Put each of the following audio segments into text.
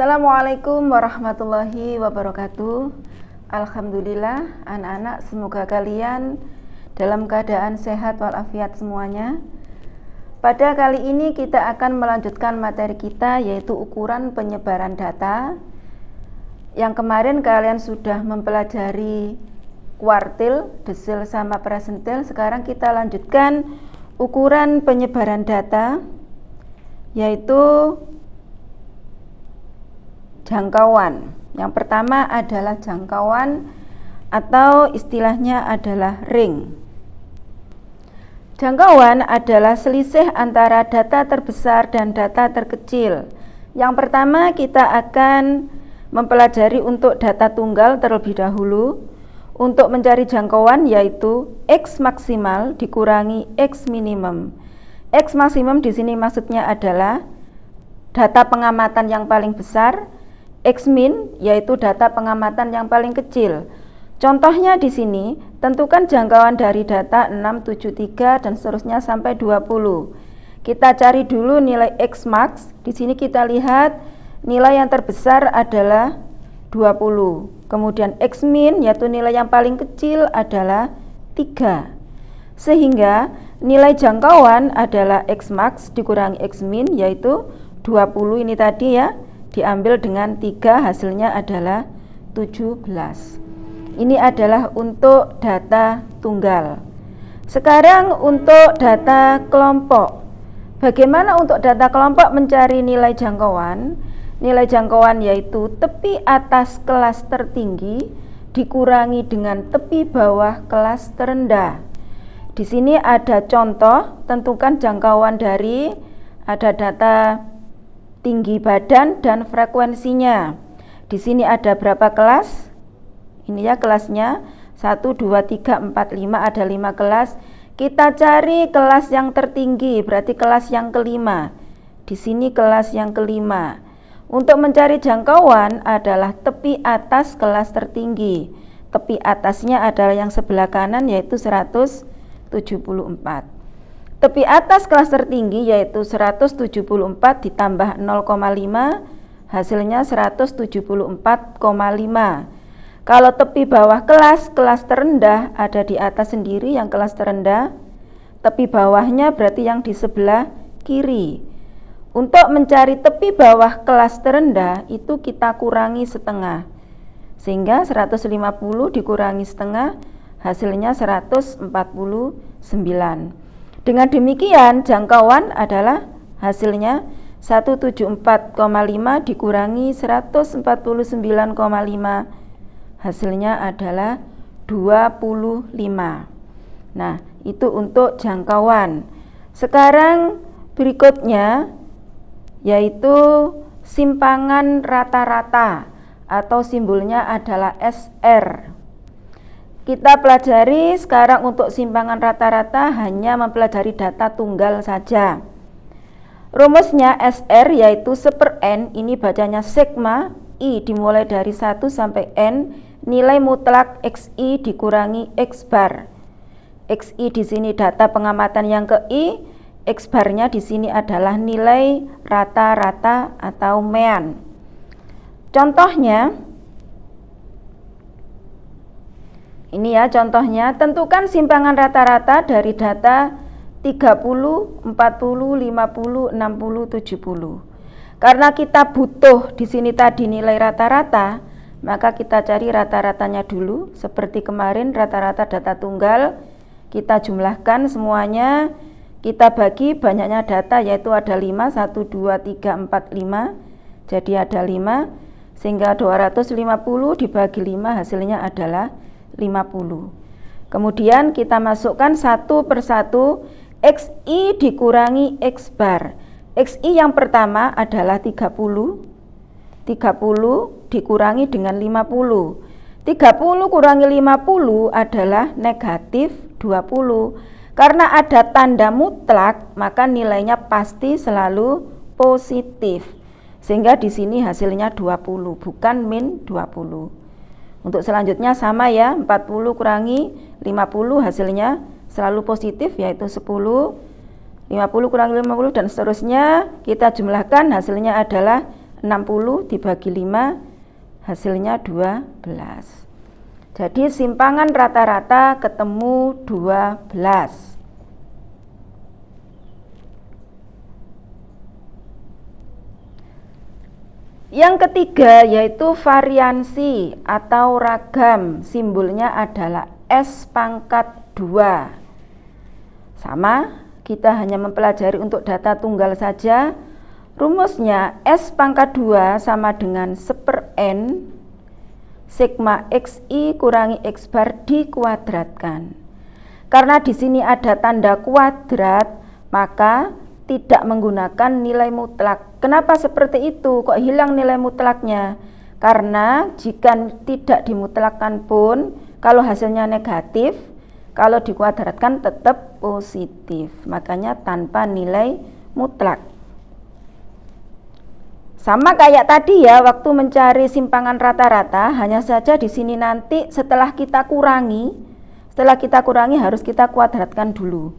Assalamualaikum warahmatullahi wabarakatuh. Alhamdulillah, anak-anak, semoga kalian dalam keadaan sehat walafiat semuanya. Pada kali ini kita akan melanjutkan materi kita yaitu ukuran penyebaran data. Yang kemarin kalian sudah mempelajari kuartil, desil sama presentil. Sekarang kita lanjutkan ukuran penyebaran data yaitu jangkauan. Yang pertama adalah jangkauan atau istilahnya adalah ring. Jangkauan adalah selisih antara data terbesar dan data terkecil. Yang pertama kita akan mempelajari untuk data tunggal terlebih dahulu. Untuk mencari jangkauan yaitu X maksimal dikurangi X minimum. X maksimum di sini maksudnya adalah data pengamatan yang paling besar X-min yaitu data pengamatan yang paling kecil. Contohnya di sini, tentukan jangkauan dari data 673 dan seterusnya sampai 20. Kita cari dulu nilai X max. Di sini kita lihat nilai yang terbesar adalah 20. Kemudian X min yaitu nilai yang paling kecil adalah 3. Sehingga nilai jangkauan adalah X max dikurangi X min yaitu 20 ini tadi ya diambil dengan tiga hasilnya adalah 17 ini adalah untuk data tunggal. Sekarang untuk data kelompok. Bagaimana untuk data kelompok mencari nilai jangkauan? Nilai jangkauan yaitu tepi atas kelas tertinggi dikurangi dengan tepi bawah kelas terendah. Di sini ada contoh tentukan jangkauan dari ada data tinggi badan dan frekuensinya. Di sini ada berapa kelas? Ini ya kelasnya 1 2 3 4 5 ada 5 kelas. Kita cari kelas yang tertinggi, berarti kelas yang kelima. Di sini kelas yang kelima. Untuk mencari jangkauan adalah tepi atas kelas tertinggi. Tepi atasnya adalah yang sebelah kanan yaitu 174. Tepi atas kelas tertinggi yaitu 174 ditambah 0,5 hasilnya 174,5. Kalau tepi bawah kelas, kelas terendah ada di atas sendiri yang kelas terendah. Tepi bawahnya berarti yang di sebelah kiri. Untuk mencari tepi bawah kelas terendah itu kita kurangi setengah. Sehingga 150 dikurangi setengah hasilnya 149. Dengan demikian jangkauan adalah hasilnya 174,5 dikurangi 149,5 hasilnya adalah 25. Nah, itu untuk jangkauan. Sekarang berikutnya yaitu simpangan rata-rata atau simbolnya adalah SR. Kita pelajari sekarang untuk simpangan rata-rata hanya mempelajari data tunggal saja. Rumusnya SR yaitu seper N, ini bacanya sigma, I dimulai dari 1 sampai N, nilai mutlak XI dikurangi X bar. XI di sini data pengamatan yang ke I, X barnya di sini adalah nilai rata-rata atau mean. Contohnya, Ini ya contohnya, tentukan simpangan rata-rata dari data 30, 40, 50, 60, 70. Karena kita butuh di sini tadi nilai rata-rata, maka kita cari rata-ratanya dulu. Seperti kemarin rata-rata data tunggal, kita jumlahkan semuanya, kita bagi banyaknya data yaitu ada 5, 1, 2, 3, 4, 5. Jadi ada 5, sehingga 250 dibagi 5 hasilnya adalah 50. Kemudian kita masukkan satu persatu XI dikurangi X bar. XI yang pertama adalah 30. 30 dikurangi dengan 50. 30 kurangi 50 adalah negatif 20. Karena ada tanda mutlak, maka nilainya pasti selalu positif. Sehingga di sini hasilnya 20, bukan min 20. Untuk selanjutnya sama ya, 40 kurangi 50 hasilnya selalu positif yaitu 10. 50 kurangi 50 dan seterusnya kita jumlahkan hasilnya adalah 60 dibagi 5 hasilnya 12 jadi simpangan rata-rata ketemu 12 Yang ketiga yaitu variansi atau ragam, simbolnya adalah S pangkat 2. Sama, kita hanya mempelajari untuk data tunggal saja. Rumusnya S pangkat 2 sama dengan seper N sigma XI kurangi X bar dikuadratkan. Karena di sini ada tanda kuadrat, maka tidak menggunakan nilai mutlak. Kenapa seperti itu? Kok hilang nilai mutlaknya? Karena jika tidak dimutlakkan pun, kalau hasilnya negatif, kalau dikuadratkan tetap positif. Makanya tanpa nilai mutlak. Sama kayak tadi ya, waktu mencari simpangan rata-rata, hanya saja di sini nanti setelah kita kurangi, setelah kita kurangi harus kita kuadratkan dulu.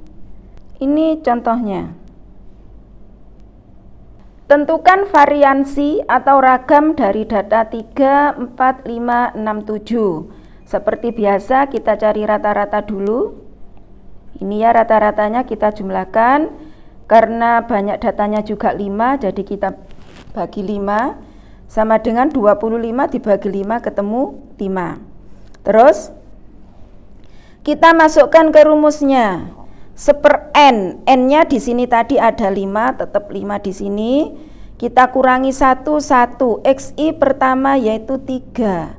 Ini contohnya. Tentukan variansi atau ragam dari data 3, 4, 5, 6, 7. Seperti biasa kita cari rata-rata dulu. Ini ya rata-ratanya kita jumlahkan. Karena banyak datanya juga 5, jadi kita bagi 5. Sama dengan 25 dibagi 5 ketemu 5. Terus kita masukkan ke rumusnya seper n. N-nya di sini tadi ada 5 tetap 5 di sini. Kita kurangi 1 1 xi pertama yaitu 3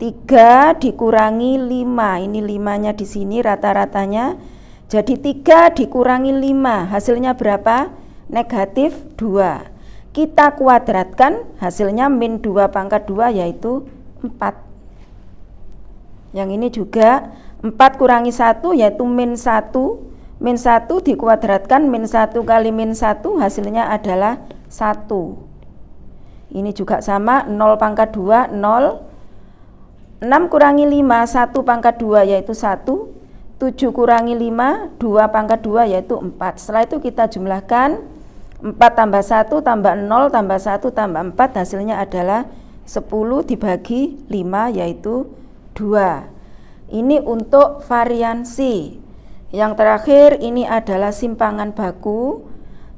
3 dikurangi 5 ini 5 nya di sini rata-ratanya. Jadi 3 dikurangi 5 hasilnya berapa? Negatif 2 kita kuadratkan hasilnya min 2 pangkat 2 yaitu 4 yang ini juga 4 kurangi 1 yaitu min 1 min 1 dikuadratkan min 1 kali min 1 hasilnya adalah 1 ini juga sama 0 pangkat 2 0 6 kurangi 5 1 pangkat 2 yaitu 1 7 kurangi 5 2 pangkat 2 yaitu 4 setelah itu kita jumlahkan. 4 tambah 1 tambah 0 tambah 1 tambah 4 hasilnya adalah 10 dibagi 5 yaitu 2 ini untuk variansi yang terakhir ini adalah simpangan baku.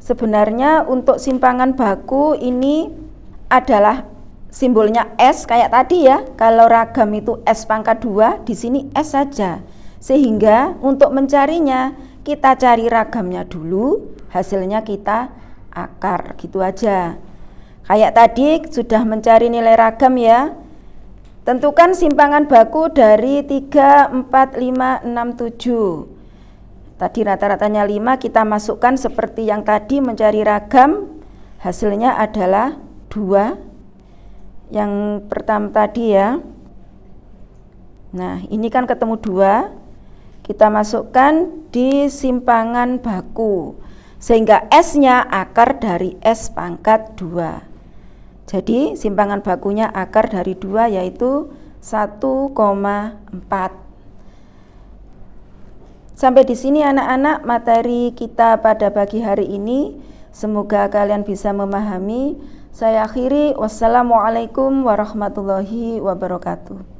Sebenarnya untuk simpangan baku ini adalah simbolnya S kayak tadi ya. Kalau ragam itu S pangkat 2, di sini S saja. Sehingga untuk mencarinya kita cari ragamnya dulu, hasilnya kita akar gitu aja. Kayak tadi sudah mencari nilai ragam ya. Tentukan simpangan baku dari 3, 4, 5, 6, 7. Tadi rata-ratanya 5 kita masukkan seperti yang tadi mencari ragam. Hasilnya adalah 2 yang pertama tadi ya. Nah ini kan ketemu 2 kita masukkan di simpangan baku sehingga S nya akar dari S pangkat 2 jadi simpangan bakunya akar dari 2 yaitu 1,4 Sampai di sini anak-anak materi kita pada pagi hari ini. Semoga kalian bisa memahami. Saya akhiri wassalamualaikum warahmatullahi wabarakatuh.